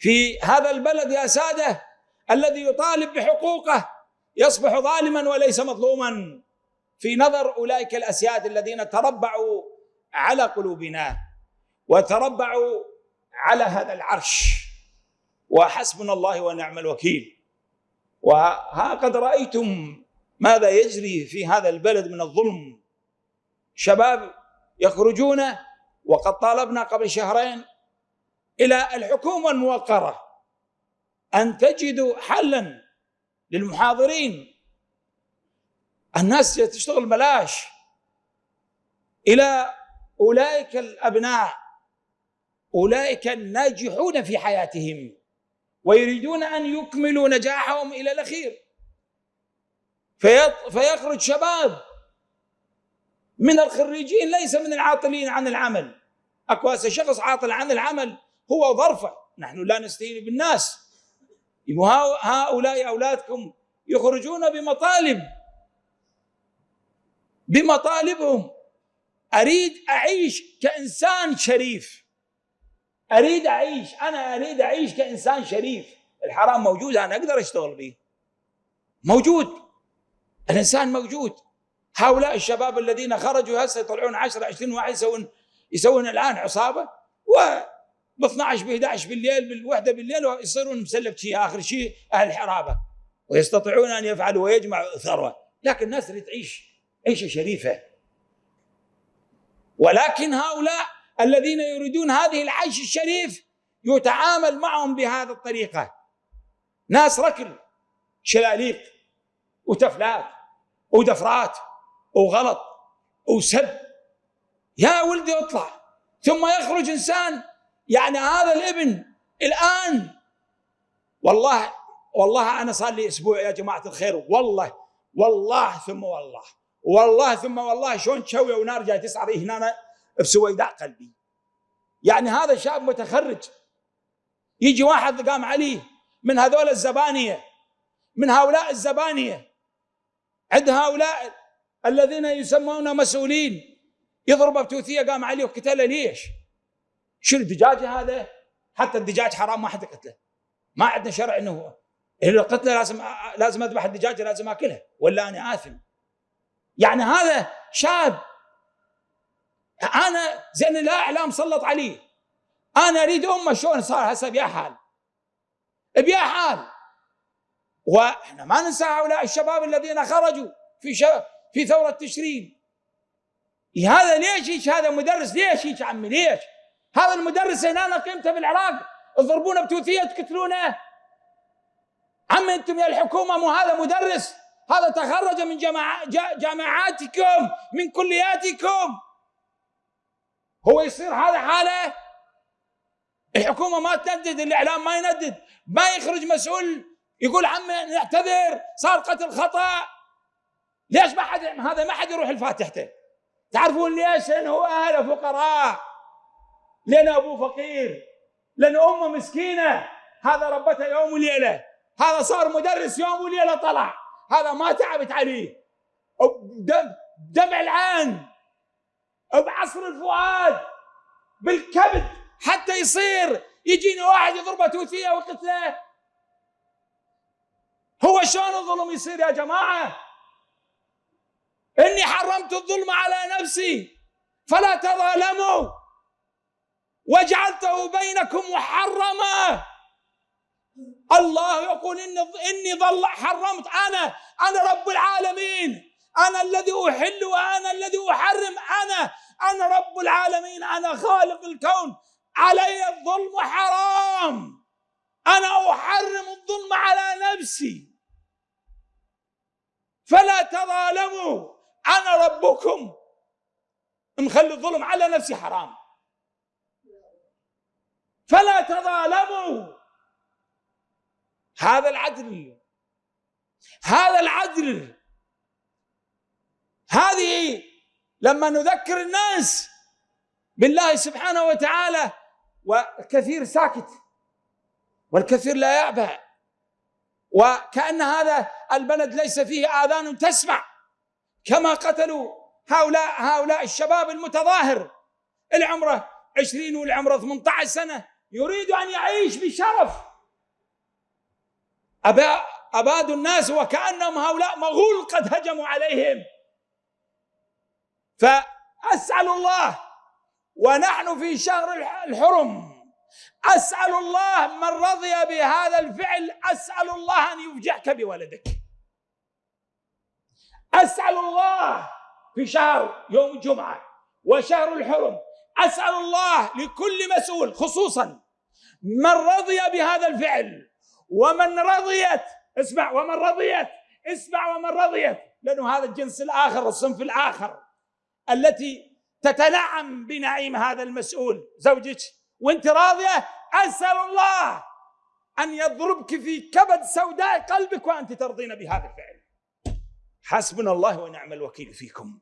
في هذا البلد يا سادة الذي يطالب بحقوقه يصبح ظالما وليس مظلوما. في نظر أولئك الأسياد الذين تربعوا على قلوبنا وتربعوا على هذا العرش. وحسبنا الله ونعم الوكيل. وها قد رأيتم ماذا يجري في هذا البلد من الظلم. شباب يخرجون وقد طالبنا قبل شهرين إلى الحكومة الموقرة أن تجدوا حلا للمحاضرين. الناس تشتغل بلاش إلى أولئك الأبناء. أولئك الناجحون في حياتهم. ويريدون أن يكملوا نجاحهم إلى الأخير. فيخرج شباب من الخريجين ليس من العاطلين عن العمل. أكو شخص عاطل عن العمل. هو ظرفه. نحن لا نستهين بالناس. هؤلاء أولادكم يخرجون بمطالب. بمطالبهم. أريد أعيش كإنسان شريف. أريد أعيش. أنا أريد أعيش كإنسان شريف. الحرام موجود أنا أقدر أشتغل به. موجود. الإنسان موجود. هؤلاء الشباب الذين خرجوا هسه يطلعون 10 20 واحد يسوون يسوون الآن عصابة. و ب 12 ب 11 بالليل بالوحدة بالليل ويصيرون مسلبتشي آخر شيء أهل الحرابة ويستطيعون أن يفعلوا ويجمعوا ثروة. لكن الناس تريد تعيش عيشة شريفة. ولكن هؤلاء الذين يريدون هذه العيش الشريف يتعامل معهم بهذه الطريقة. ناس ركل شلاليق وتفلات ودفرات وغلط وسب. يا ولدي اطلع ثم يخرج إنسان يعني هذا الابن الآن والله والله أنا صار لي أسبوع يا جماعة الخير والله والله ثم والله والله ثم والله شلون تشوي ونار جاي تصعد هنا بسويداء قلبي يعني هذا شاب متخرج يجي واحد قام عليه من هذول الزبانية من هؤلاء الزبانية عند هؤلاء الذين يسمون مسؤولين يضرب بتوثية قام عليه وقتله ليش؟ شو الدجاجه هذا؟ حتى الدجاج حرام ما حد قتله. ما عندنا شرع إنه هو اذا قتله لازم لازم أذبح الدجاجه لازم أكلها. ولا أنا آثم. يعني هذا شاب أنا زين لا إعلام سلط عليه أنا أريد أمه شلون صار هسه بيا حال. بيا حال. وإحنا ما ننسى هؤلاء الشباب الذين خرجوا في شب في ثورة تشرين. هذا ليش هيك؟ هذا مدرس ليش هيك عمي؟ ليش؟ هذا المدرس هنا قيمته بالعراق. تضربونه بتوثيه تقتلونه. عم أنتم يا الحكومة مو هذا مدرس. هذا تخرج من جامعاتكم من كلياتكم. هو يصير هذا حاله؟ الحكومة ما تندد الإعلام ما يندد. ما يخرج مسؤول يقول عمي نعتذر صار قتل خطأ. ليش ما حد هذا ما حد يروح الفاتحته تعرفون ليش؟ لأنه اهله فقراء. لأن ابوه فقير لأن أمه مسكينة. هذا ربته يوم وليلة. هذا صار مدرس يوم وليلة طلع. هذا ما تعبت عليه. دم دمع العين. بعصر الفؤاد. بالكبد. حتى يصير. يجيني واحد يضربه توثيه وقتله. هو شلون الظلم يصير يا جماعة؟ إني حرمت الظلم على نفسي. فلا تظالموا. وجعلته بينكم محرما. الله يقول إني, إني ظل حرمت. أنا أنا رب العالمين. أنا الذي أحل وأنا الذي أحرم. أنا أنا رب العالمين. أنا خالق الكون. علي الظلم حرام. أنا أحرم الظلم على نفسي. فلا تظالموا. أنا ربكم. مخلي الظلم على نفسي حرام. فلا تظالموا. هذا العدل هذا العدل. هذه لما نذكر الناس بالله سبحانه وتعالى والكثير ساكت والكثير لا يعبأ وكأن هذا البلد ليس فيه آذان تسمع. كما قتلوا هؤلاء هؤلاء الشباب المتظاهر. العمره 20 والعمره 18 سنة. يريد أن يعيش بشرف. أبادوا الناس وكأنهم هؤلاء مغول قد هجموا عليهم. فأسأل الله ونحن في شهر الحرم. أسأل الله من رضي بهذا الفعل أسأل الله أن يفجعك بولدك. أسأل الله في شهر يوم الجمعة وشهر الحرم أسأل الله لكل مسؤول خصوصا من رضي بهذا الفعل ومن رضيت اسمع ومن رضيت اسمع ومن رضيت لأنه هذا الجنس الآخر الصنف الآخر التي تتنعم بنعيم هذا المسؤول. زوجك وأنت راضية؟ أسأل الله أن يضربك في كبد سوداء قلبك وأنت ترضين بهذا الفعل. حسبنا الله ونعم الوكيل فيكم.